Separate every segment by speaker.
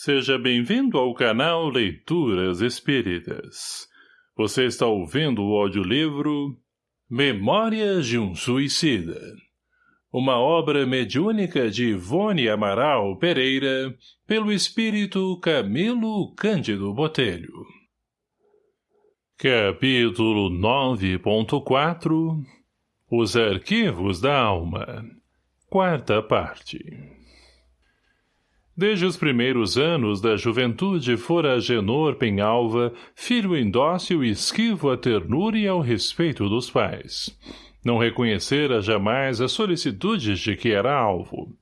Speaker 1: Seja bem-vindo ao canal Leituras Espíritas. Você está ouvindo o audiolivro Memórias de um Suicida. Uma obra mediúnica de Ivone Amaral Pereira, pelo espírito Camilo Cândido Botelho. Capítulo 9.4 Os Arquivos da Alma Quarta parte Desde os primeiros anos da juventude fora Agenor Penhalva, filho indócil e esquivo à ternura e ao respeito dos pais. Não reconhecera jamais as solicitudes de que era alvo.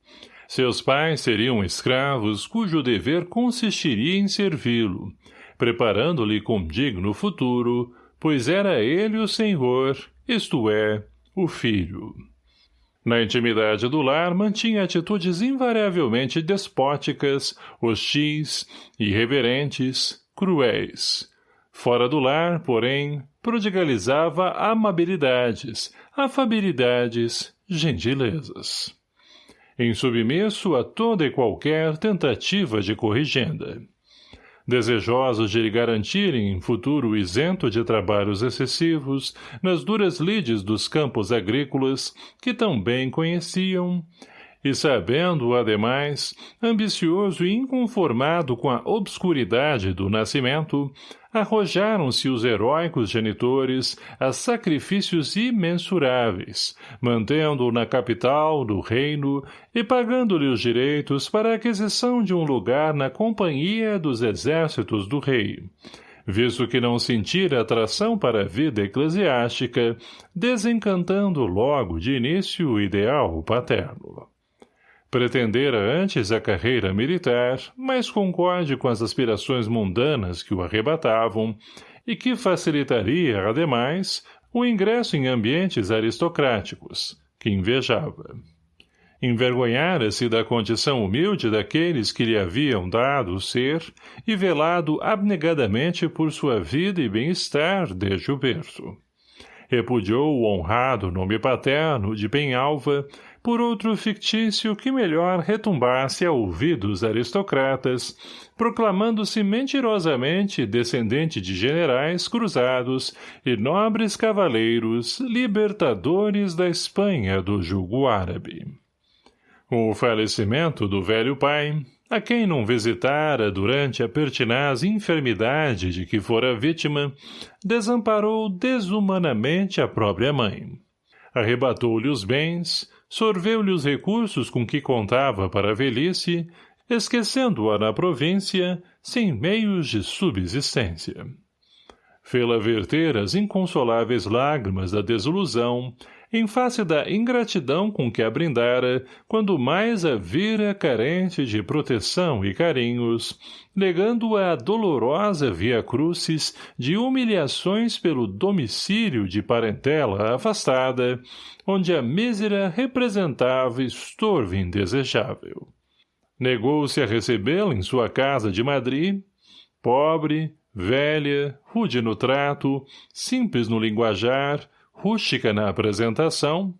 Speaker 1: Seus pais seriam escravos cujo dever consistiria em servi-lo, preparando-lhe com digno futuro, pois era ele o senhor, isto é, o filho. Na intimidade do lar, mantinha atitudes invariavelmente despóticas, hostis, irreverentes, cruéis. Fora do lar, porém, prodigalizava amabilidades, afabilidades, gentilezas. Insubmisso a toda e qualquer tentativa de corrigenda desejosos de lhe garantirem futuro isento de trabalhos excessivos nas duras lides dos campos agrícolas que tão bem conheciam, e sabendo, ademais, ambicioso e inconformado com a obscuridade do nascimento, arrojaram-se os heróicos genitores a sacrifícios imensuráveis, mantendo-o na capital do reino e pagando-lhe os direitos para a aquisição de um lugar na companhia dos exércitos do rei, visto que não sentira atração para a vida eclesiástica, desencantando logo de início o ideal paterno. Pretendera antes a carreira militar, mas concorde com as aspirações mundanas que o arrebatavam e que facilitaria, ademais, o ingresso em ambientes aristocráticos, que invejava. Envergonhara-se da condição humilde daqueles que lhe haviam dado o ser e velado abnegadamente por sua vida e bem-estar desde o berço. Repudiou o honrado nome paterno de Penhalva por outro fictício que melhor retumbasse a ouvidos aristocratas, proclamando-se mentirosamente descendente de generais cruzados e nobres cavaleiros libertadores da Espanha do jugo árabe. O falecimento do velho pai, a quem não visitara durante a pertinaz enfermidade de que fora vítima, desamparou desumanamente a própria mãe. Arrebatou-lhe os bens, sorveu-lhe os recursos com que contava para a velhice, esquecendo-a na província, sem meios de subsistência. Fê-la verter as inconsoláveis lágrimas da desilusão, em face da ingratidão com que a brindara, quando mais a vira carente de proteção e carinhos, negando-a a dolorosa via crucis de humilhações pelo domicílio de parentela afastada, onde a mísera representava estorvo indesejável. Negou-se a recebê-la em sua casa de Madrid, pobre, velha, rude no trato, simples no linguajar, rústica na apresentação,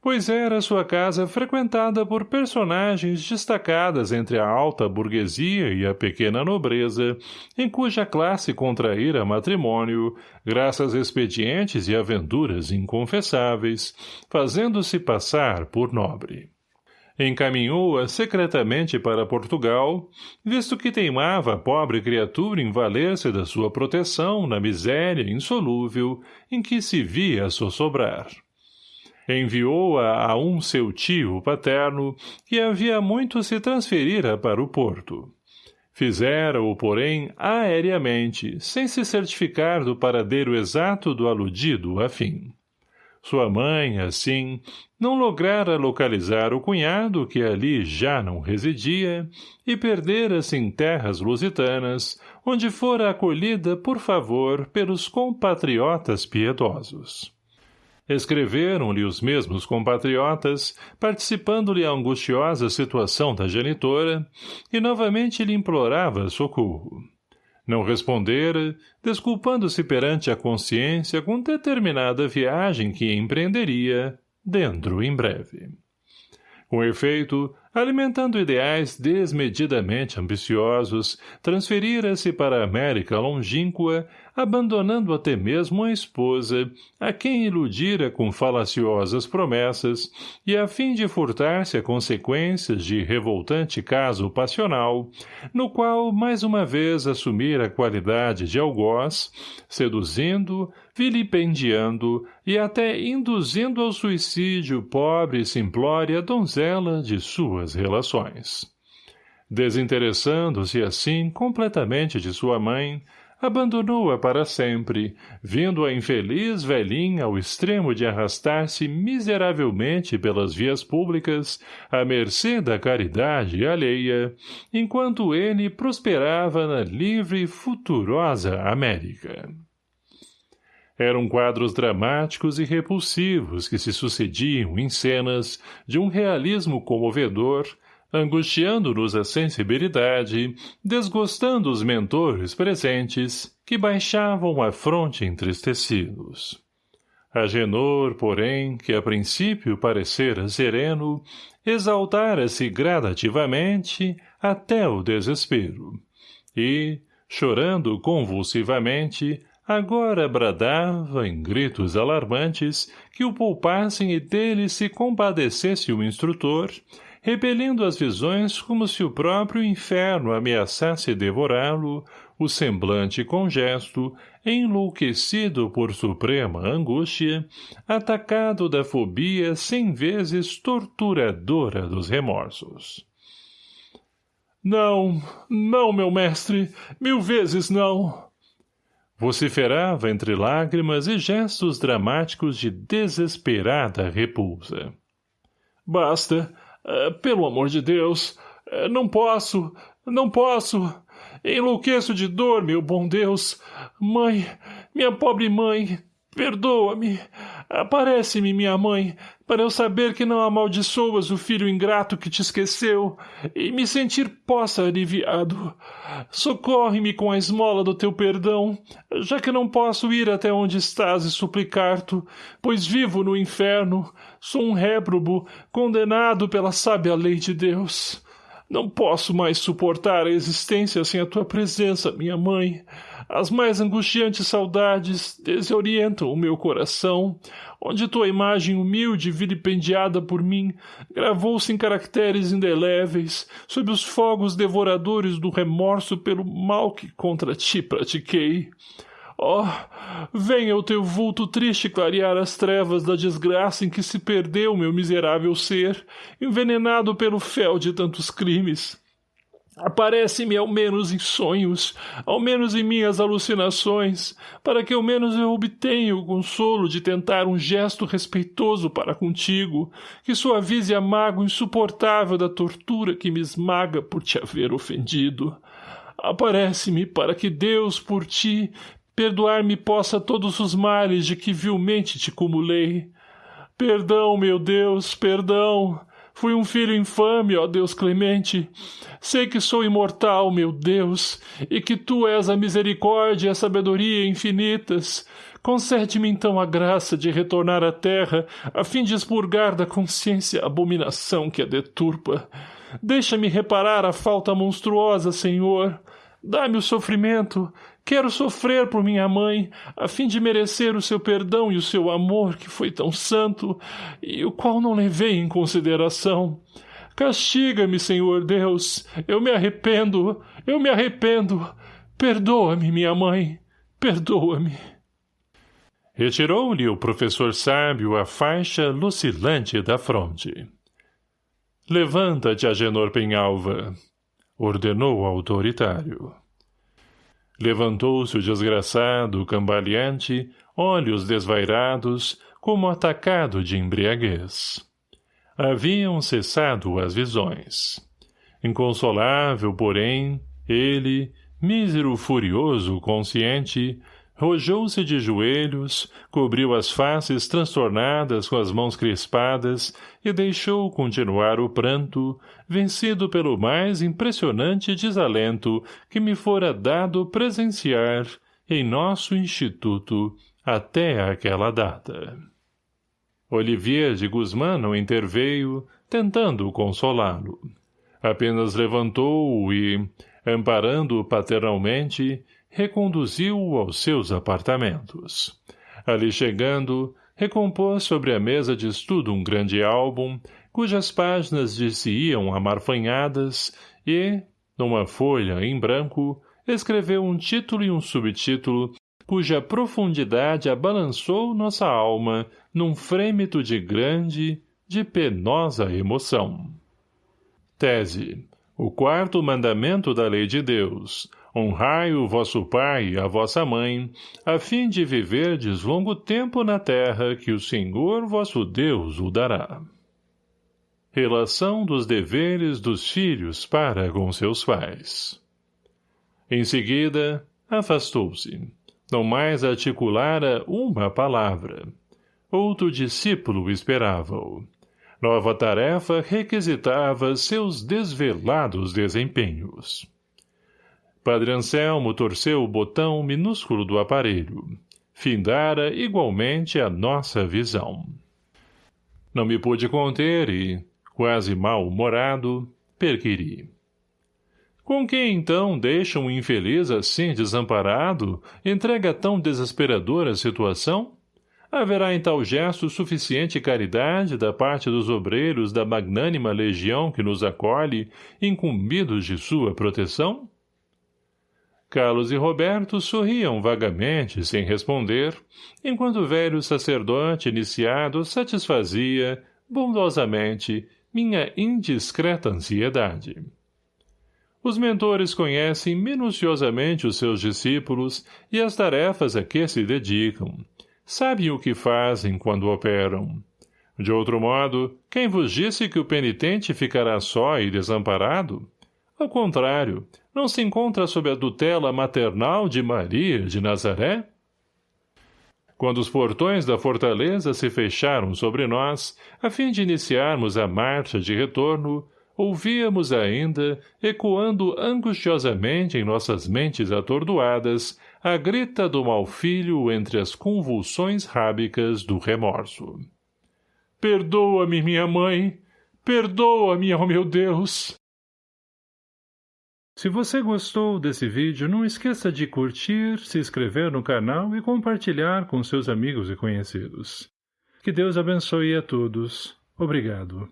Speaker 1: pois era sua casa frequentada por personagens destacadas entre a alta burguesia e a pequena nobreza, em cuja classe contraíra matrimônio, graças a expedientes e aventuras inconfessáveis, fazendo-se passar por nobre. Encaminhou-a secretamente para Portugal, visto que teimava a pobre criatura em valer-se da sua proteção na miséria insolúvel em que se via sossobrar enviou-a a um seu tio paterno, que havia muito se transferira para o porto. Fizera-o, porém, aéreamente, sem se certificar do paradeiro exato do aludido afim. Sua mãe, assim, não lograra localizar o cunhado que ali já não residia e perdera-se em terras lusitanas, onde fora acolhida por favor pelos compatriotas piedosos. Escreveram-lhe os mesmos compatriotas, participando-lhe a angustiosa situação da genitora, e novamente lhe implorava socorro. Não respondera, desculpando-se perante a consciência com determinada viagem que empreenderia, dentro em breve. Com efeito, alimentando ideais desmedidamente ambiciosos, transferira-se para a América longínqua, abandonando até mesmo a esposa, a quem iludira com falaciosas promessas, e a fim de furtar-se a consequências de revoltante caso passional, no qual mais uma vez assumira a qualidade de algoz, seduzindo, vilipendiando e até induzindo ao suicídio pobre e simplória donzela de suas relações. Desinteressando-se assim completamente de sua mãe, abandonou-a para sempre, vindo a infeliz velhinha ao extremo de arrastar-se miseravelmente pelas vias públicas, à mercê da caridade alheia, enquanto ele prosperava na livre e futurosa América. Eram quadros dramáticos e repulsivos que se sucediam em cenas de um realismo comovedor, angustiando-nos a sensibilidade, desgostando os mentores presentes, que baixavam a fronte entristecidos. Agenor, porém, que a princípio parecera sereno, exaltara-se gradativamente até o desespero, e, chorando convulsivamente, agora bradava, em gritos alarmantes, que o poupassem e dele se compadecesse o instrutor, repelindo as visões como se o próprio inferno ameaçasse devorá-lo, o semblante congesto, enlouquecido por suprema angústia, atacado da fobia cem vezes torturadora dos remorsos. Não, não, meu mestre, mil vezes não! Vociferava entre lágrimas e gestos dramáticos de desesperada repulsa. Basta, eh, pelo amor de Deus, eh, não posso, não posso. Enlouqueço de dor, meu bom Deus. Mãe, minha pobre mãe, perdoa-me. Aparece-me, minha mãe, para eu saber que não amaldiçoas o filho ingrato que te esqueceu e me sentir possa aliviado. Socorre-me com a esmola do teu perdão, já que não posso ir até onde estás e suplicar-te, pois vivo no inferno, sou um réprobo, condenado pela sábia lei de Deus. Não posso mais suportar a existência sem a tua presença, minha mãe. As mais angustiantes saudades desorientam o meu coração, onde tua imagem humilde vilipendiada por mim gravou-se em caracteres indeléveis sob os fogos devoradores do remorso pelo mal que contra ti pratiquei. Oh, venha o teu vulto triste clarear as trevas da desgraça em que se perdeu meu miserável ser, envenenado pelo fel de tantos crimes. Aparece-me ao menos em sonhos, ao menos em minhas alucinações, para que ao menos eu obtenha o consolo de tentar um gesto respeitoso para contigo, que suavize a mágoa insuportável da tortura que me esmaga por te haver ofendido. Aparece-me para que Deus, por ti, perdoar-me possa todos os males de que vilmente te cumulei. Perdão, meu Deus, perdão! Fui um filho infame, ó Deus clemente. Sei que sou imortal, meu Deus, e que tu és a misericórdia e a sabedoria infinitas. Concede-me então a graça de retornar à terra, a fim de expurgar da consciência a abominação que a deturpa. Deixa-me reparar a falta monstruosa, Senhor. Dá-me o sofrimento, Quero sofrer por minha mãe, a fim de merecer o seu perdão e o seu amor, que foi tão santo, e o qual não levei em consideração. Castiga-me, Senhor Deus. Eu me arrependo. Eu me arrependo. Perdoa-me, minha mãe. Perdoa-me. Retirou-lhe o professor sábio a faixa lucilante da fronte. Levanta-te, Agenor Penhalva, ordenou o autoritário. Levantou-se o desgraçado, cambaleante, olhos desvairados, como atacado de embriaguez. Haviam cessado as visões. Inconsolável, porém, ele, mísero furioso consciente, Rojou-se de joelhos, cobriu as faces transtornadas com as mãos crispadas e deixou continuar o pranto, vencido pelo mais impressionante desalento que me fora dado presenciar em nosso instituto até aquela data. Olivier de Guzmán não interveio, tentando consolá-lo. Apenas levantou-o e, amparando-o paternalmente, reconduziu-o aos seus apartamentos. Ali chegando, recompôs sobre a mesa de estudo um grande álbum, cujas páginas lhe se iam amarfanhadas, e, numa folha em branco, escreveu um título e um subtítulo, cuja profundidade abalançou nossa alma num frêmito de grande, de penosa emoção. Tese. O quarto mandamento da lei de Deus. Honrai o vosso pai e a vossa mãe, a fim de viverdes longo tempo na terra que o Senhor vosso Deus o dará. Relação dos deveres dos filhos para com seus pais. Em seguida, afastou-se. Não mais articulara uma palavra. Outro discípulo esperava-o. Nova tarefa requisitava seus desvelados desempenhos. Padre Anselmo torceu o botão minúsculo do aparelho. Findara igualmente a nossa visão. Não me pude conter e, quase mal-humorado, perquiri. Com que, então, deixa um infeliz assim desamparado, entrega a tão desesperadora situação? Haverá em tal gesto suficiente caridade da parte dos obreiros da magnânima legião que nos acolhe, incumbidos de sua proteção? Carlos e Roberto sorriam vagamente, sem responder, enquanto o velho sacerdote iniciado satisfazia, bondosamente, minha indiscreta ansiedade. Os mentores conhecem minuciosamente os seus discípulos e as tarefas a que se dedicam. Sabem o que fazem quando operam. De outro modo, quem vos disse que o penitente ficará só e desamparado? Ao contrário, não se encontra sob a tutela maternal de Maria de Nazaré? Quando os portões da fortaleza se fecharam sobre nós, a fim de iniciarmos a marcha de retorno, ouvíamos ainda, ecoando angustiosamente em nossas mentes atordoadas, a grita do malfilho entre as convulsões rábicas do remorso. Perdoa-me, minha mãe! Perdoa-me, oh meu Deus! Se você gostou desse vídeo, não esqueça de curtir, se inscrever no canal e compartilhar com seus amigos e conhecidos. Que Deus abençoe a todos. Obrigado.